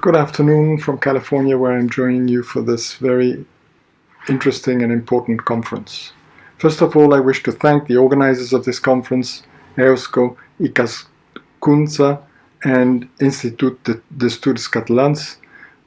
Good afternoon from California, where I'm joining you for this very interesting and important conference. First of all, I wish to thank the organizers of this conference, Eusko, Ikaskuntza, and Institut d'Estudis Catalans,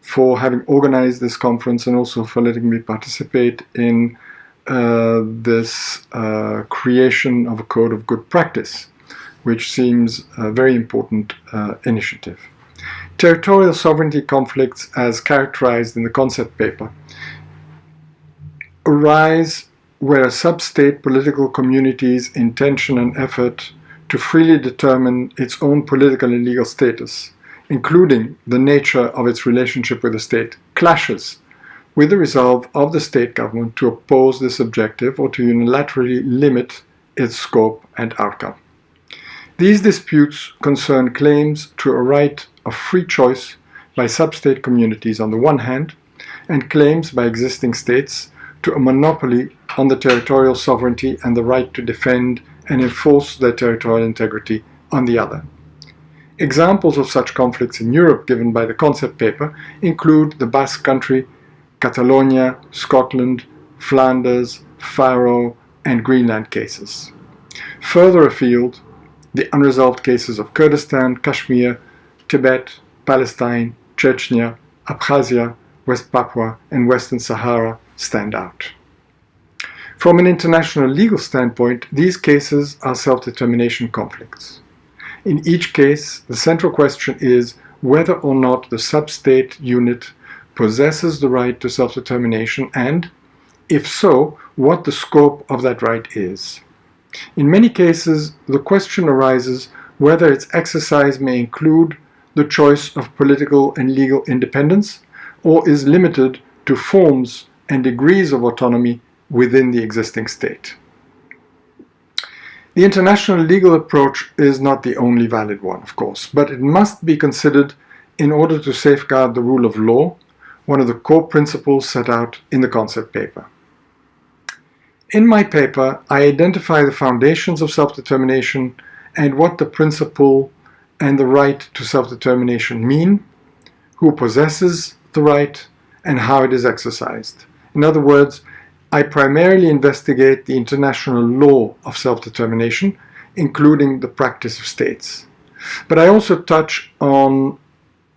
for having organized this conference and also for letting me participate in uh, this uh, creation of a code of good practice, which seems a very important uh, initiative. Territorial sovereignty conflicts, as characterized in the concept paper, arise where a sub-state political community's intention and effort to freely determine its own political and legal status, including the nature of its relationship with the state, clashes with the resolve of the state government to oppose this objective or to unilaterally limit its scope and outcome. These disputes concern claims to a right of free choice by sub-state communities on the one hand, and claims by existing states to a monopoly on the territorial sovereignty and the right to defend and enforce their territorial integrity on the other. Examples of such conflicts in Europe given by the concept paper include the Basque Country, Catalonia, Scotland, Flanders, Faroe, and Greenland cases. Further afield, the unresolved cases of Kurdistan, Kashmir, Tibet, Palestine, Chechnya, Abkhazia, West Papua, and Western Sahara stand out. From an international legal standpoint, these cases are self-determination conflicts. In each case, the central question is whether or not the sub-state unit possesses the right to self-determination and, if so, what the scope of that right is. In many cases, the question arises whether its exercise may include the choice of political and legal independence or is limited to forms and degrees of autonomy within the existing state. The international legal approach is not the only valid one, of course, but it must be considered in order to safeguard the rule of law, one of the core principles set out in the concept paper. In my paper, I identify the foundations of self-determination and what the principle and the right to self-determination mean, who possesses the right, and how it is exercised. In other words, I primarily investigate the international law of self-determination, including the practice of states. But I also touch on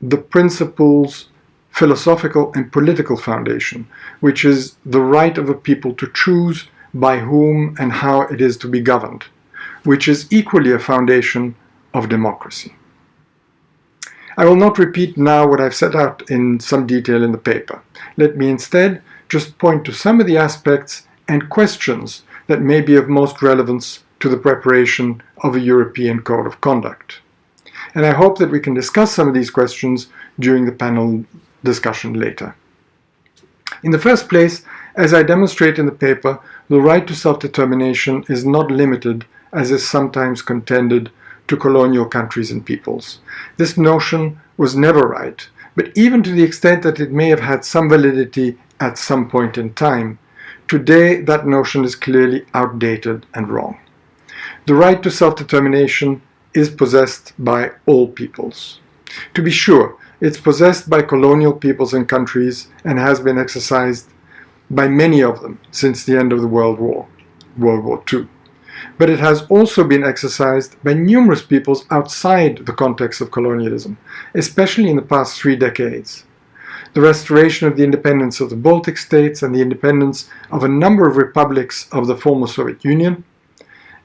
the principle's philosophical and political foundation, which is the right of a people to choose by whom and how it is to be governed, which is equally a foundation of democracy. I will not repeat now what I've set out in some detail in the paper. Let me instead just point to some of the aspects and questions that may be of most relevance to the preparation of a European Code of Conduct. And I hope that we can discuss some of these questions during the panel discussion later. In the first place, as I demonstrate in the paper, the right to self-determination is not limited, as is sometimes contended, to colonial countries and peoples. This notion was never right, but even to the extent that it may have had some validity at some point in time, today that notion is clearly outdated and wrong. The right to self-determination is possessed by all peoples. To be sure, it's possessed by colonial peoples and countries and has been exercised by many of them since the end of the World War, World War II. But it has also been exercised by numerous peoples outside the context of colonialism, especially in the past three decades the restoration of the independence of the Baltic states and the independence of a number of republics of the former Soviet Union,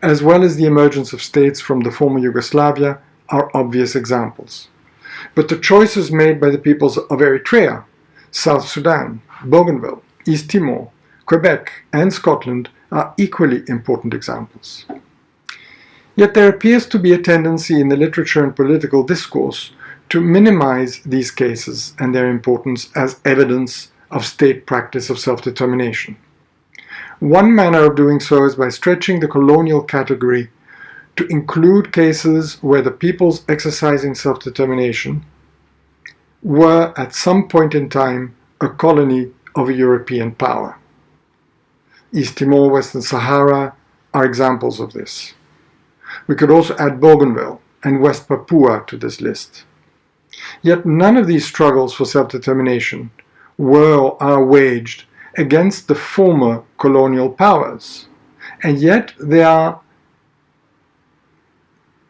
as well as the emergence of states from the former Yugoslavia, are obvious examples. But the choices made by the peoples of Eritrea, South Sudan, Bougainville, East Timor, Quebec, and Scotland are equally important examples. Yet there appears to be a tendency in the literature and political discourse to minimize these cases and their importance as evidence of state practice of self-determination. One manner of doing so is by stretching the colonial category to include cases where the peoples exercising self-determination were at some point in time a colony of a European power. East Timor, Western Sahara are examples of this. We could also add Bougainville and West Papua to this list. Yet none of these struggles for self-determination were or are waged against the former colonial powers, and yet they are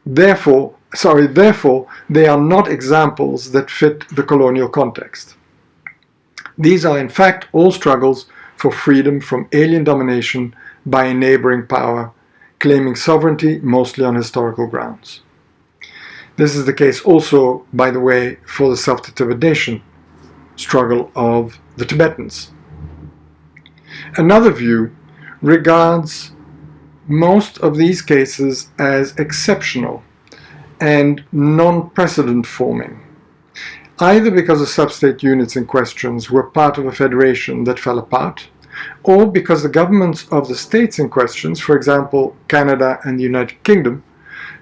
therefore sorry therefore they are not examples that fit the colonial context. These are in fact all struggles for freedom from alien domination by a neighboring power, claiming sovereignty mostly on historical grounds. This is the case also, by the way, for the self-determination struggle of the Tibetans. Another view regards most of these cases as exceptional and non-precedent forming, either because the sub-state units in questions were part of a federation that fell apart, or because the governments of the states in questions, for example Canada and the United Kingdom,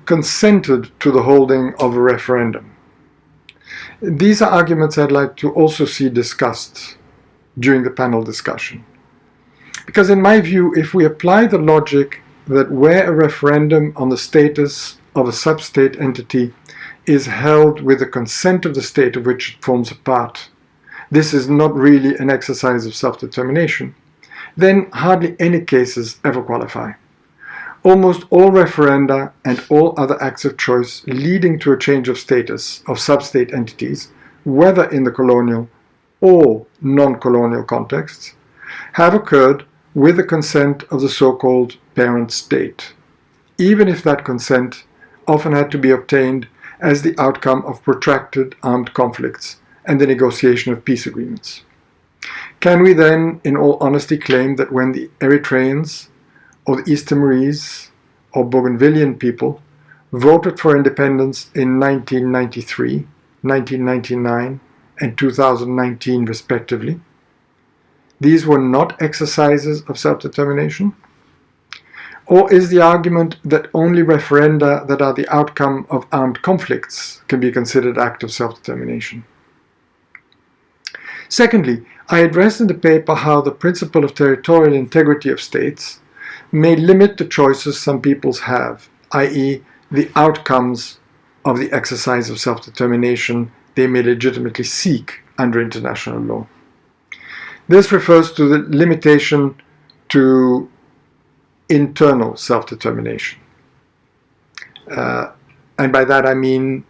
consented to the holding of a referendum. These are arguments I'd like to also see discussed during the panel discussion. Because in my view, if we apply the logic that where a referendum on the status of a sub-state entity is held with the consent of the state of which it forms a part, this is not really an exercise of self-determination, then hardly any cases ever qualify. Almost all referenda and all other acts of choice leading to a change of status of sub-state entities, whether in the colonial or non-colonial contexts, have occurred with the consent of the so-called parent state, even if that consent often had to be obtained as the outcome of protracted armed conflicts and the negotiation of peace agreements. Can we then, in all honesty, claim that when the Eritreans or the East Timorese or Bougainvillean people voted for independence in 1993, 1999 and 2019 respectively, these were not exercises of self-determination? Or is the argument that only referenda that are the outcome of armed conflicts can be considered acts of self-determination? Secondly, I address in the paper how the principle of territorial integrity of states may limit the choices some peoples have, i.e. the outcomes of the exercise of self-determination they may legitimately seek under international law. This refers to the limitation to internal self-determination. Uh, and by that I mean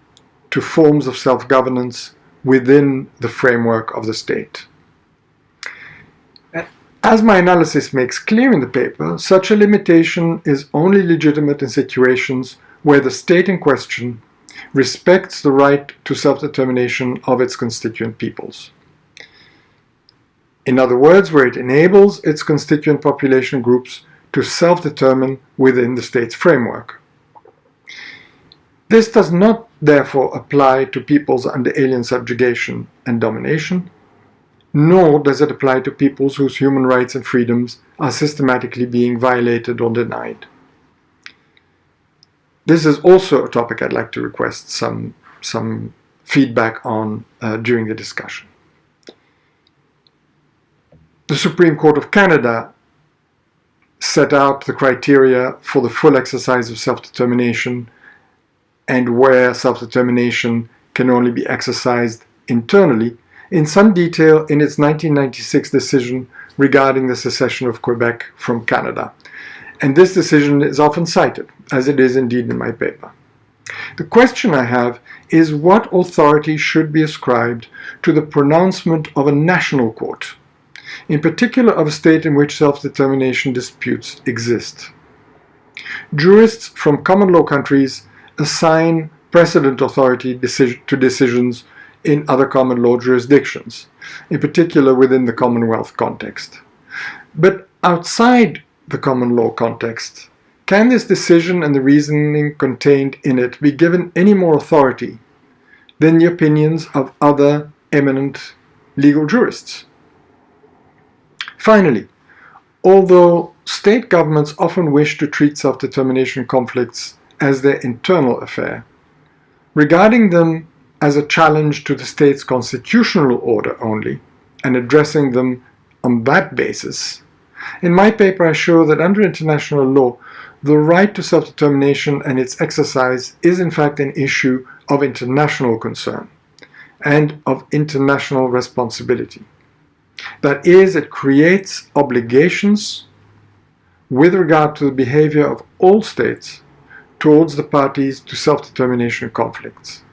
to forms of self-governance within the framework of the state. As my analysis makes clear in the paper, such a limitation is only legitimate in situations where the state in question respects the right to self-determination of its constituent peoples. In other words, where it enables its constituent population groups to self-determine within the state's framework. This does not therefore apply to peoples under alien subjugation and domination, nor does it apply to peoples whose human rights and freedoms are systematically being violated or denied. This is also a topic I'd like to request some, some feedback on uh, during the discussion. The Supreme Court of Canada set out the criteria for the full exercise of self-determination and where self-determination can only be exercised internally in some detail in its 1996 decision regarding the secession of Quebec from Canada. And this decision is often cited, as it is indeed in my paper. The question I have is what authority should be ascribed to the pronouncement of a national court, in particular of a state in which self-determination disputes exist. Jurists from common law countries assign precedent authority to decisions in other common law jurisdictions, in particular within the Commonwealth context. But outside the common law context, can this decision and the reasoning contained in it be given any more authority than the opinions of other eminent legal jurists? Finally, although state governments often wish to treat self-determination conflicts as their internal affair, regarding them as a challenge to the state's constitutional order only, and addressing them on that basis, in my paper I show that under international law, the right to self-determination and its exercise is in fact an issue of international concern, and of international responsibility. That is, it creates obligations with regard to the behavior of all states towards the parties to self-determination conflicts.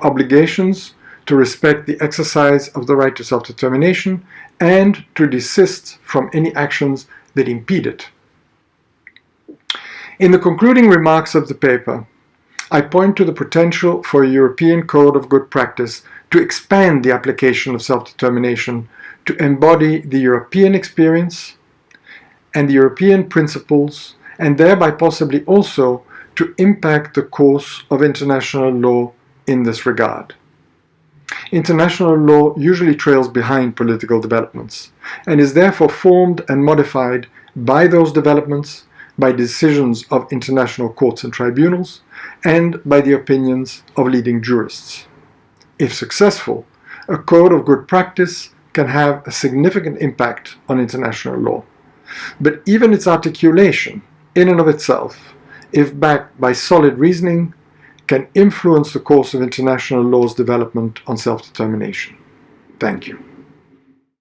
Obligations to respect the exercise of the right to self-determination and to desist from any actions that impede it. In the concluding remarks of the paper, I point to the potential for a European Code of Good Practice to expand the application of self-determination to embody the European experience and the European principles and thereby possibly also to impact the course of international law in this regard. International law usually trails behind political developments and is therefore formed and modified by those developments, by decisions of international courts and tribunals, and by the opinions of leading jurists. If successful, a code of good practice can have a significant impact on international law. But even its articulation, in and of itself, if backed by solid reasoning, can influence the course of international law's development on self-determination. Thank you.